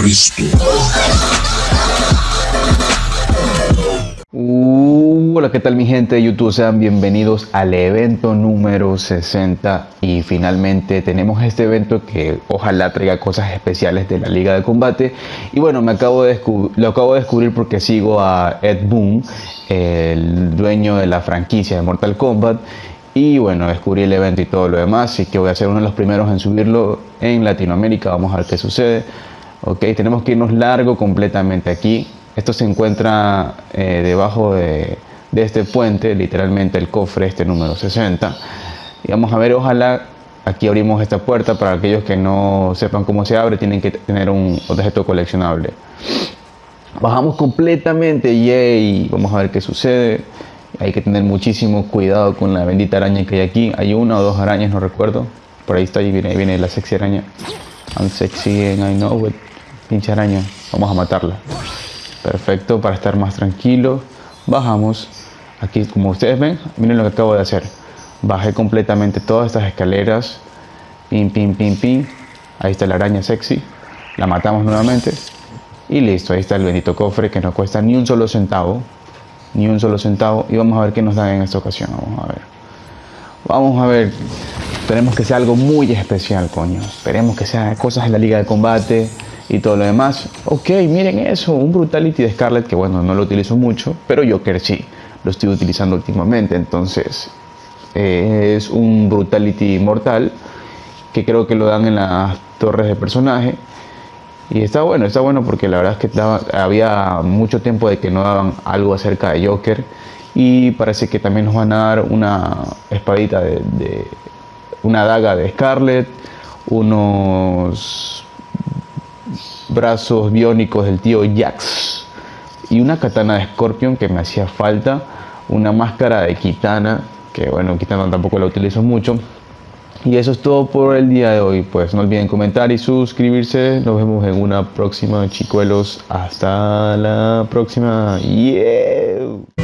Cristo. Uh, hola, ¿qué tal mi gente de YouTube? Sean bienvenidos al evento número 60 y finalmente tenemos este evento que ojalá traiga cosas especiales de la Liga de Combate y bueno, me acabo de lo acabo de descubrir porque sigo a Ed Boon, el dueño de la franquicia de Mortal Kombat y bueno, descubrí el evento y todo lo demás, así que voy a ser uno de los primeros en subirlo en Latinoamérica, vamos a ver qué sucede. Ok, tenemos que irnos largo completamente aquí. Esto se encuentra eh, debajo de, este puente, literalmente el cofre este número 60. Y vamos a ver, ojalá aquí abrimos esta puerta para aquellos que no sepan cómo se abre, tienen que tener un objeto coleccionable. Bajamos completamente, yay, vamos a ver qué sucede. Hay que tener muchísimo cuidado con la bendita araña que hay aquí. Hay una o dos arañas, no recuerdo. Por ahí está, ahí viene, viene la sexy araña. I'm sexy and I know it. Pinche araña. Vamos a matarla. Perfecto, para estar más tranquilo. Bajamos. Aquí, como ustedes ven, miren lo que acabo de hacer. Bajé completamente todas estas escaleras. Pim, pim, pim, pim. Ahí está la araña sexy. La matamos nuevamente. Y listo, ahí está el bendito cofre que no cuesta ni un solo centavo ni un solo centavo y vamos a ver qué nos dan en esta ocasión vamos a ver vamos a ver esperemos que sea algo muy especial coño esperemos que sea cosas en la liga de combate y todo lo demás ok miren eso un brutality de Scarlet que bueno no lo utilizo mucho pero Joker sí lo estoy utilizando últimamente entonces eh, es un brutality mortal que creo que lo dan en las torres de personaje y está bueno, está bueno porque la verdad es que había mucho tiempo de que no daban algo acerca de Joker. Y parece que también nos van a dar una espadita de, una daga de Scarlet, unos brazos biónicos del tío Jax y una katana de Scorpion que me hacía falta, una máscara de Kitana, que bueno, Kitana tampoco la utilizo mucho, y eso es todo por el día de hoy. Pues no olviden comentar y suscribirse. Nos vemos en una próxima, chicuelos. Hasta la próxima. Yeah.